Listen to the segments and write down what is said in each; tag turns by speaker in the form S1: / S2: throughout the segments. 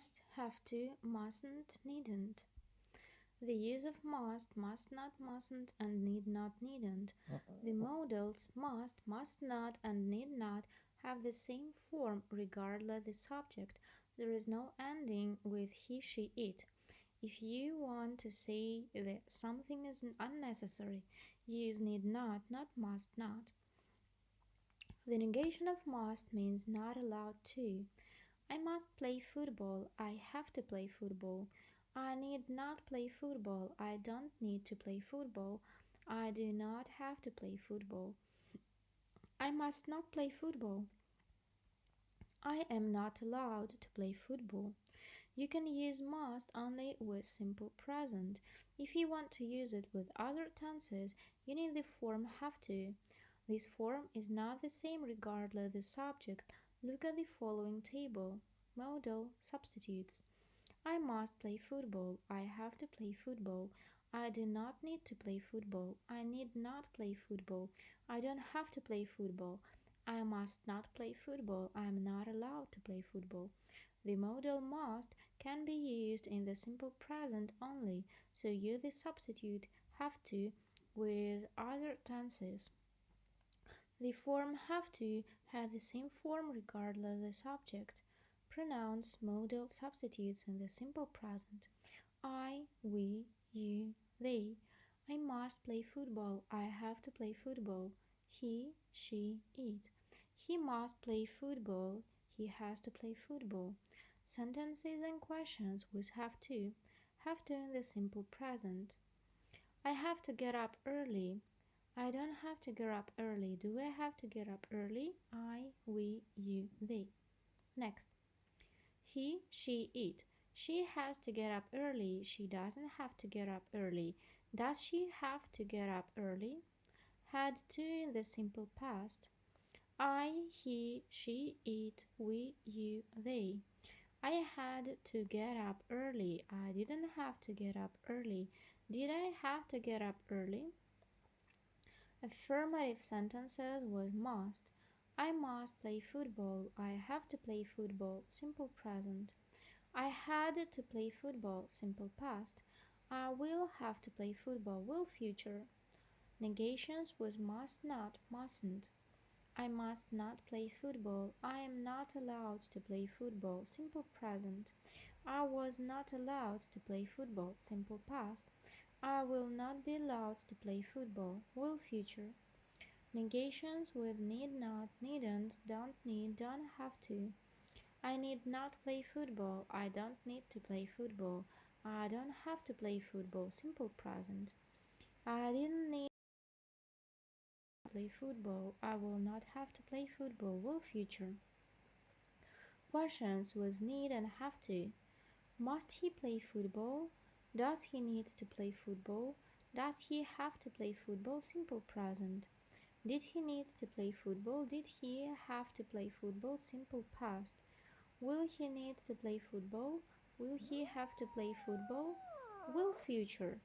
S1: must, have to, mustn't, needn't. The use of must, must not, mustn't, and need not, needn't. The modals must, must not, and need not have the same form regardless the subject. There is no ending with he, she, it. If you want to say that something is unnecessary, use need not, not must not. The negation of must means not allowed to. I must play football. I have to play football. I need not play football. I don't need to play football. I do not have to play football. I must not play football. I am not allowed to play football. You can use must only with simple present. If you want to use it with other tenses, you need the form have to. This form is not the same regardless the subject. Look at the following table. Modal substitutes. I must play football. I have to play football. I do not need to play football. I need not play football. I don't have to play football. I must not play football. I am not allowed to play football. The modal must can be used in the simple present only, so use the substitute have to with other tenses. The form have to has the same form regardless of the subject. pronouns, modal substitutes in the simple present. I, we, you, they. I must play football. I have to play football. He, she, it. He must play football. He has to play football. Sentences and questions with have to. Have to in the simple present. I have to get up early. I don't have to get up early. Do I have to get up early? I, we, you, they. Next. He, she, it. She has to get up early. She doesn't have to get up early. Does she have to get up early? Had to in the simple past. I, he, she, it, we, you, they. I had to get up early. I didn't have to get up early. Did I have to get up early? Affirmative sentences was must. I must play football. I have to play football. Simple present. I had to play football. Simple past. I will have to play football. Will future. Negations was must not, mustn't. I must not play football. I am not allowed to play football. Simple present. I was not allowed to play football. Simple past. I will not be allowed to play football. Will future. Negations with need not, needn't, don't need, don't have to. I need not play football. I don't need to play football. I don't have to play football. Simple present. I didn't need to play football. I will not have to play football. Will future. Questions with need and have to. Must he play football? Does he need to play football? Does he have to play football? Simple present. Did he need to play football? Did he have to play football? Simple past. Will he need to play football? Will he have to play football? Will future.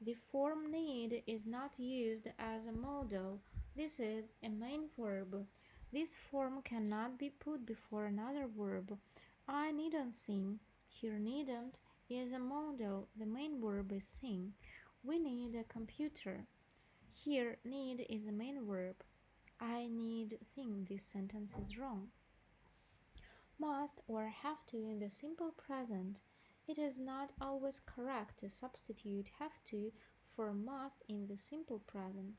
S1: The form need is not used as a modal. This is a main verb. This form cannot be put before another verb. I needn't sing. Here needn't is a modal. The main verb is sing. We need a computer. Here, need is a main verb. I need think this sentence is wrong. Must or have to in the simple present. It is not always correct to substitute have to for must in the simple present.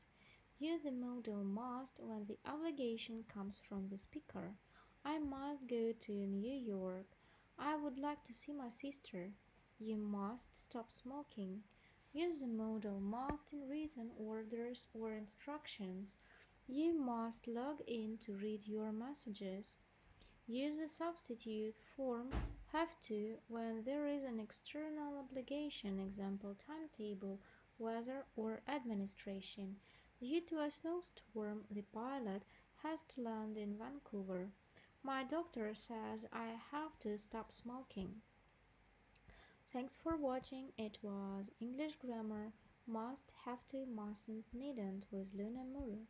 S1: Use the modal must when the obligation comes from the speaker. I must go to New York. I would like to see my sister. You must stop smoking. Use the modal must in written orders or instructions. You must log in to read your messages. Use the substitute form have to when there is an external obligation, example timetable, weather or administration. Due to a snowstorm, the pilot has to land in Vancouver. My doctor says I have to stop smoking. Thanks for watching. It was English grammar must, have to, mustn't, needn't with Luna Muru.